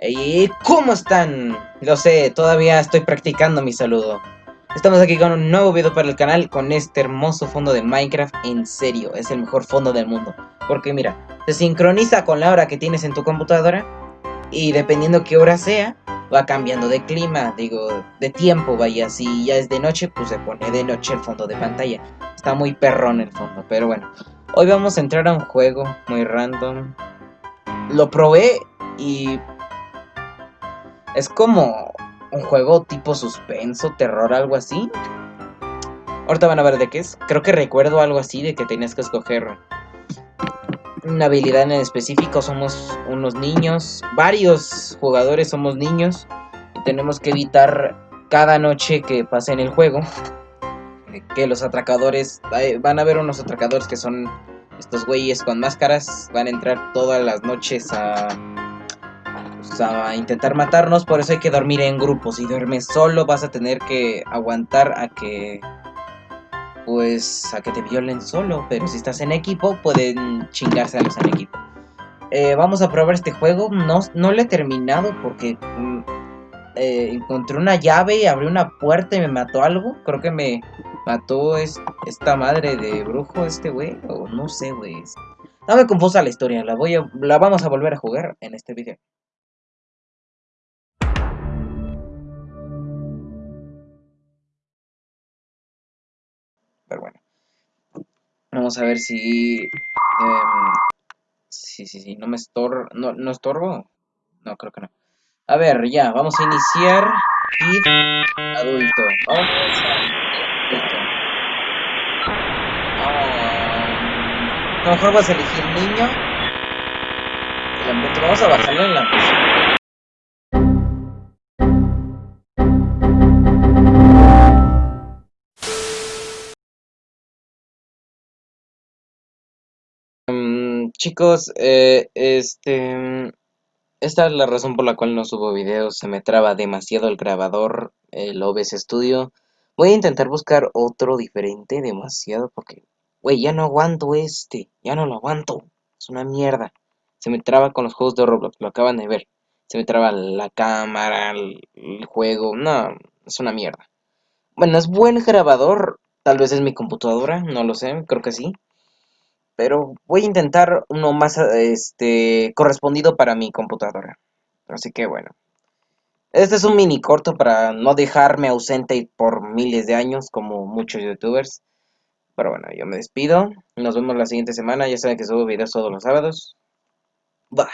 ¿Y cómo están? Lo sé, todavía estoy practicando mi saludo. Estamos aquí con un nuevo video para el canal con este hermoso fondo de Minecraft. En serio, es el mejor fondo del mundo. Porque mira, se sincroniza con la hora que tienes en tu computadora. Y dependiendo qué hora sea, va cambiando de clima, digo, de tiempo, vaya. Si ya es de noche, pues se pone de noche el fondo de pantalla. Está muy perrón el fondo, pero bueno. Hoy vamos a entrar a un juego muy random. Lo probé y... Es como un juego tipo suspenso, terror, algo así. Ahorita van a ver de qué es. Creo que recuerdo algo así de que tenías que escoger una habilidad en específico. Somos unos niños. Varios jugadores somos niños. Y tenemos que evitar cada noche que pase en el juego. Que los atracadores... Van a ver unos atracadores que son estos güeyes con máscaras. Van a entrar todas las noches a a intentar matarnos, por eso hay que dormir en grupos. Si duermes solo vas a tener que aguantar a que pues a que te violen solo, pero si estás en equipo pueden chingárselos en equipo. Eh, vamos a probar este juego, no, no lo he terminado porque mm, eh, encontré una llave, abrí una puerta y me mató algo, creo que me mató esta madre de brujo este güey, o no sé güey. No me confusa la historia, la, voy a, la vamos a volver a jugar en este video. Vamos a ver si... Em, sí, sí, sí. No me estorbo. No, ¿No estorbo? No, creo que no. A ver, ya. Vamos a iniciar. Adulto. Vamos a adulto. a lo mejor vas a elegir niño. Vamos a bajarlo en la. Chicos, eh, este... Esta es la razón por la cual no subo videos, se me traba demasiado el grabador, el OBS Studio. Voy a intentar buscar otro diferente, demasiado, porque, güey, ya no aguanto este, ya no lo aguanto, es una mierda. Se me traba con los juegos de Roblox, lo acaban de ver. Se me traba la cámara, el, el juego, no, es una mierda. Bueno, es buen grabador, tal vez es mi computadora, no lo sé, creo que sí pero voy a intentar uno más este correspondido para mi computadora. Así que bueno. Este es un mini corto para no dejarme ausente por miles de años como muchos youtubers. Pero bueno, yo me despido. Nos vemos la siguiente semana. Ya saben que subo videos todos los sábados. Bye.